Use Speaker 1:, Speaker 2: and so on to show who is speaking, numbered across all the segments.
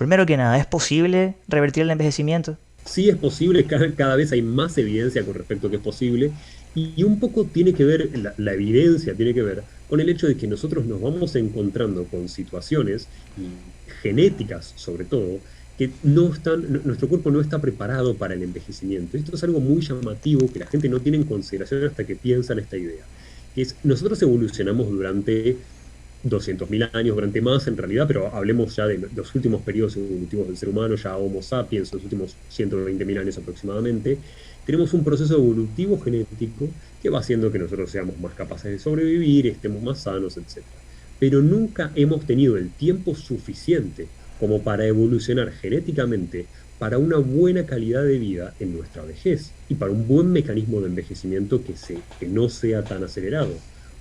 Speaker 1: Primero que nada, ¿es posible revertir el envejecimiento?
Speaker 2: Sí es posible, cada, vez hay más evidencia con respecto a que es posible, y, un poco tiene que ver, la, evidencia tiene que ver con el hecho de que nosotros nos vamos encontrando con situaciones genéticas, sobre todo, que no están, nuestro cuerpo no está preparado para el envejecimiento. Esto es algo muy llamativo que la gente no tiene en consideración hasta que piensa en esta idea. Que es, nosotros evolucionamos durante 200.000 años, durante más en realidad, pero hablemos ya de los últimos periodos evolutivos del ser humano, ya Homo sapiens, los últimos 120.000 años aproximadamente, tenemos un proceso evolutivo genético que va haciendo que nosotros seamos más capaces de sobrevivir, estemos más sanos, etc. Pero nunca hemos tenido el tiempo suficiente como para evolucionar genéticamente para una buena calidad de vida en nuestra vejez y para un buen mecanismo de envejecimiento que, se, que no sea tan acelerado.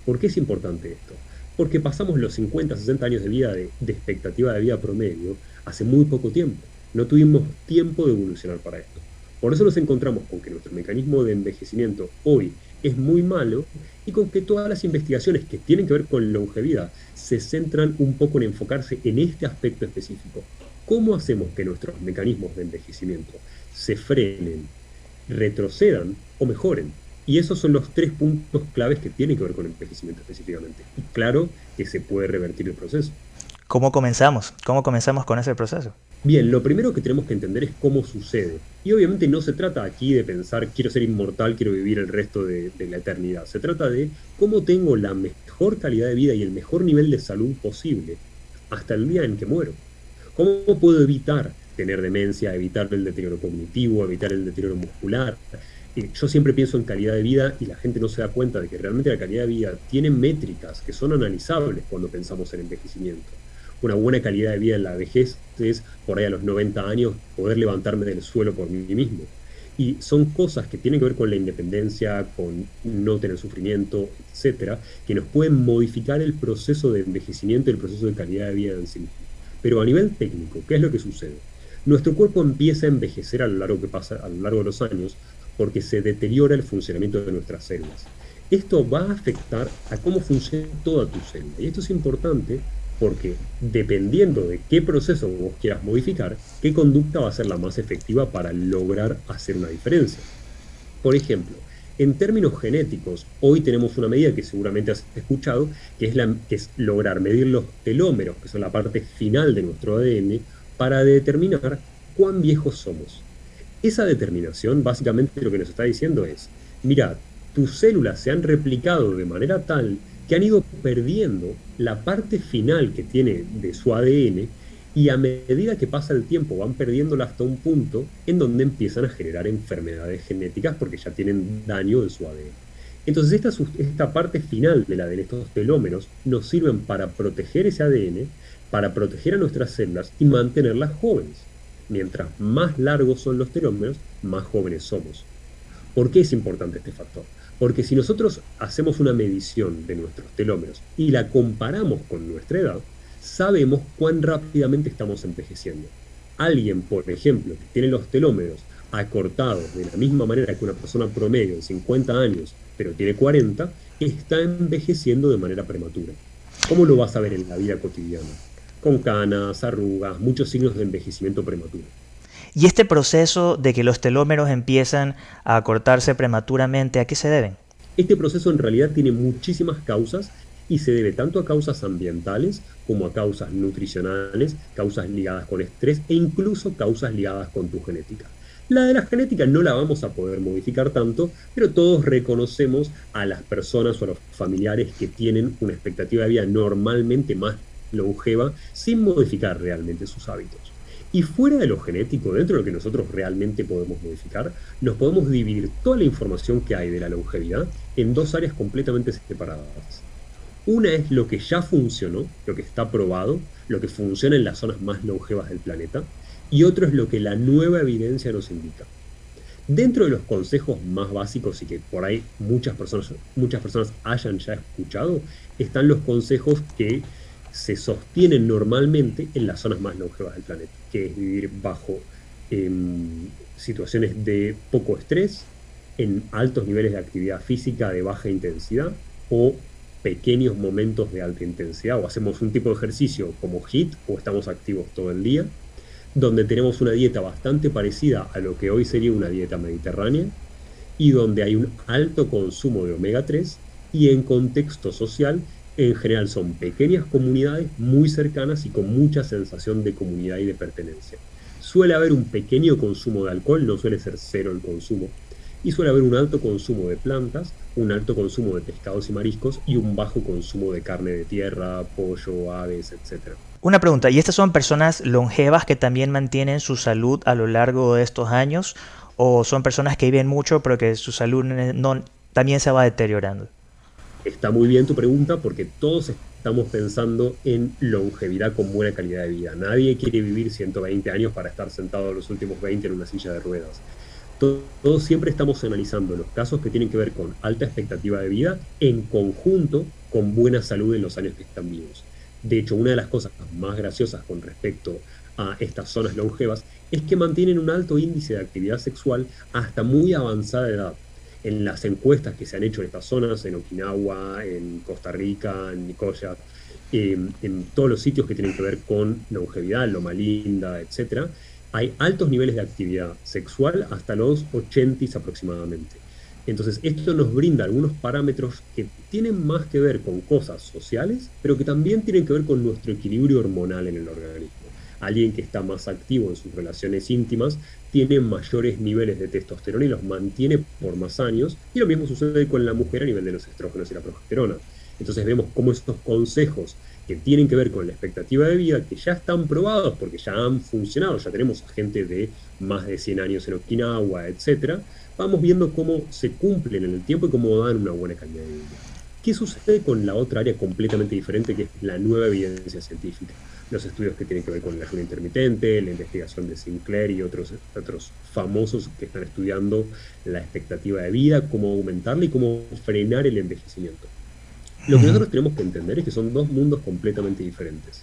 Speaker 2: ¿Por qué es importante esto? Porque pasamos los 50, 60 años de vida de, expectativa de vida promedio hace muy poco tiempo. No tuvimos tiempo de evolucionar para esto. Por eso nos encontramos con que nuestro mecanismo de envejecimiento hoy es muy malo y con que todas las investigaciones que tienen que ver con longevidad se centran un poco en enfocarse en este aspecto específico. ¿Cómo hacemos que nuestros mecanismos de envejecimiento se frenen, retrocedan o mejoren? Y esos son los tres puntos claves que tienen que ver con el envejecimiento específicamente. Y claro que se puede revertir el proceso.
Speaker 1: ¿Cómo comenzamos? ¿Cómo comenzamos con ese proceso?
Speaker 2: Bien, lo primero que tenemos que entender es cómo sucede. Y obviamente no se trata aquí de pensar, quiero ser inmortal, quiero vivir el resto de, la eternidad. Se trata de cómo tengo la mejor calidad de vida y el mejor nivel de salud posible hasta el día en que muero. ¿Cómo puedo evitar tener demencia, evitar el deterioro cognitivo, evitar el deterioro muscular? Yo siempre pienso en calidad de vida y la gente no se da cuenta de que realmente la calidad de vida tiene métricas que son analizables cuando pensamos en envejecimiento una buena calidad de vida en la vejez es, por ahí a los 90 años, poder levantarme del suelo por mí mismo. Y son cosas que tienen que ver con la independencia, con no tener sufrimiento, etcétera, que nos pueden modificar el proceso de envejecimiento y el proceso de calidad de vida en sí mismo. Pero a nivel técnico, ¿qué es lo que sucede? Nuestro cuerpo empieza a envejecer a lo largo, que pasa, a lo largo de los años porque se deteriora el funcionamiento de nuestras células. Esto va a afectar a cómo funciona toda tu célula. Y esto es importante porque dependiendo de qué proceso vos quieras modificar, qué conducta va a ser la más efectiva para lograr hacer una diferencia. Por ejemplo, en términos genéticos, hoy tenemos una medida que seguramente has escuchado, que es, que es lograr medir los telómeros, que son la parte final de nuestro ADN, para determinar cuán viejos somos. Esa determinación básicamente lo que nos está diciendo es, mira, tus células se han replicado de manera tal que han ido perdiendo la parte final que tiene de su ADN y a medida que pasa el tiempo van perdiéndola hasta un punto en donde empiezan a generar enfermedades genéticas porque ya tienen daño en su ADN. Entonces esta, esta parte final de la de estos telómeros nos sirven para proteger ese ADN, para proteger a nuestras células y mantenerlas jóvenes. Mientras más largos son los telómeros, más jóvenes somos. ¿Por qué es importante este factor? Porque si nosotros hacemos una medición de nuestros telómeros y la comparamos con nuestra edad, sabemos cuán rápidamente estamos envejeciendo. Alguien, por ejemplo, que tiene los telómeros acortados de la misma manera que una persona promedio de 50 años, pero tiene 40, está envejeciendo de manera prematura. ¿Cómo lo vas a ver en la vida cotidiana? Con canas, arrugas, muchos signos de envejecimiento prematuro.
Speaker 1: ¿Y este proceso de que los telómeros empiezan a acortarse prematuramente, a qué se deben?
Speaker 2: Este proceso en realidad tiene muchísimas causas y se debe tanto a causas ambientales como a causas nutricionales, causas ligadas con estrés e incluso causas ligadas con tu genética. La de la genética no la vamos a poder modificar tanto, pero todos reconocemos a las personas o a los familiares que tienen una expectativa de vida normalmente más longeva sin modificar realmente sus hábitos. Y fuera de lo genético, dentro de lo que nosotros realmente podemos modificar, nos podemos dividir toda la información que hay de la longevidad en dos áreas completamente separadas. Una es lo que ya funcionó, lo que está probado, lo que funciona en las zonas más longevas del planeta, y otro es lo que la nueva evidencia nos indica. Dentro de los consejos más básicos y que por ahí muchas personas, muchas personas hayan ya escuchado, están los consejos que se sostienen normalmente en las zonas más longevas del planeta, que es vivir bajo em, situaciones de poco estrés, en altos niveles de actividad física de baja intensidad o pequeños momentos de alta intensidad o hacemos un tipo de ejercicio como HIT o estamos activos todo el día. donde tenemos una dieta bastante parecida a lo que hoy sería una dieta mediterránea y donde hay un alto consumo de omega 3 y en contexto social en general son pequeñas comunidades muy cercanas y con mucha sensación de comunidad y de pertenencia. Suele haber un pequeño consumo de alcohol, no suele ser cero el consumo, y suele haber un alto consumo de plantas, un alto consumo de pescados y mariscos y un bajo consumo de carne de tierra, pollo, aves, etc.
Speaker 1: Una pregunta, ¿y estas son personas longevas que también mantienen su salud a lo largo de estos años? ¿O son personas que viven mucho pero que su salud también se va deteriorando?
Speaker 2: Está muy bien tu pregunta porque todos estamos pensando en longevidad con buena calidad de vida. Nadie quiere vivir 120 años para estar sentado los últimos 20 en una silla de ruedas. Todos, siempre estamos analizando los casos que tienen que ver con alta expectativa de vida en conjunto con buena salud en los años que están vivos. De hecho, una de las cosas más graciosas con respecto a estas zonas longevas es que mantienen un alto índice de actividad sexual hasta muy avanzada edad en las encuestas que se han hecho en estas zonas, en Okinawa, en Costa Rica, en Nicoya, en todos los sitios que tienen que ver con longevidad, Loma Linda, etc., hay altos niveles de actividad sexual hasta los 80 aproximadamente. Entonces, esto nos brinda algunos parámetros que tienen más que ver con cosas sociales, pero que también tienen que ver con nuestro equilibrio hormonal en el organismo. Alguien que está más activo en sus relaciones íntimas tiene mayores niveles de testosterona y los mantiene por más años. Y lo mismo sucede con la mujer a nivel de los estrógenos y la progesterona. Entonces vemos cómo estos consejos que tienen que ver con la expectativa de vida, que ya están probados porque ya han funcionado, ya tenemos gente de más de 100 años en Okinawa, etc., vamos viendo cómo se cumplen en el tiempo y cómo dan una buena calidad de vida. ¿Qué sucede con la otra área completamente diferente, que es la nueva evidencia científica? los estudios que tienen que ver con el ayuno intermitente, la investigación de Sinclair y otros, otros famosos que están estudiando la expectativa de vida, cómo aumentarla y cómo frenar el envejecimiento. Lo que nosotros tenemos que entender es que son dos mundos completamente diferentes.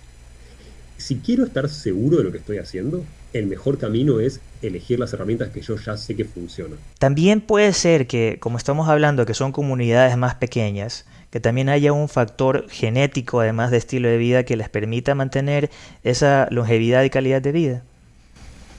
Speaker 2: Si quiero estar seguro de lo que estoy haciendo, el mejor camino es elegir las herramientas que yo ya sé que funcionan.
Speaker 1: También puede ser que, como estamos hablando, que son comunidades más pequeñas, que también haya un factor genético, además de estilo de vida, que les permita mantener esa longevidad y calidad de vida?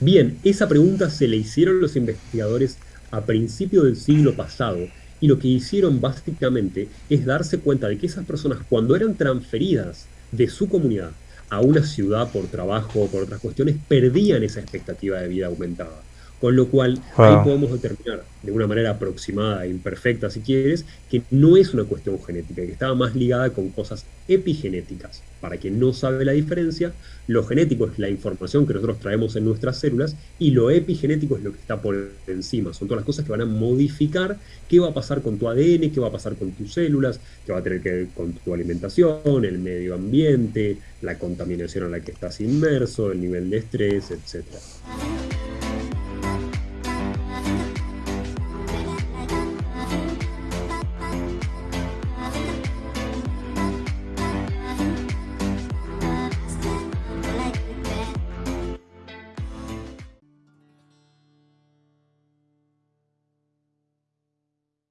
Speaker 2: Bien, esa pregunta se le hicieron los investigadores a principios del siglo pasado y lo que hicieron básicamente es darse cuenta de que esas personas cuando eran transferidas de su comunidad a una ciudad por trabajo o por otras cuestiones, perdían esa expectativa de vida aumentada. Con lo cual, ahí podemos determinar de una manera aproximada e imperfecta, si quieres, que no es una cuestión genética, que estaba más ligada con cosas epigenéticas. Para quien no sabe la diferencia, lo genético es la información que nosotros traemos en nuestras células y lo epigenético es lo que está por encima. Son todas las cosas que van a modificar qué va a pasar con tu ADN, qué va a pasar con tus células, qué va a tener que ver con tu alimentación, el medio ambiente, la contaminación en la que estás inmerso, el nivel de estrés, etc.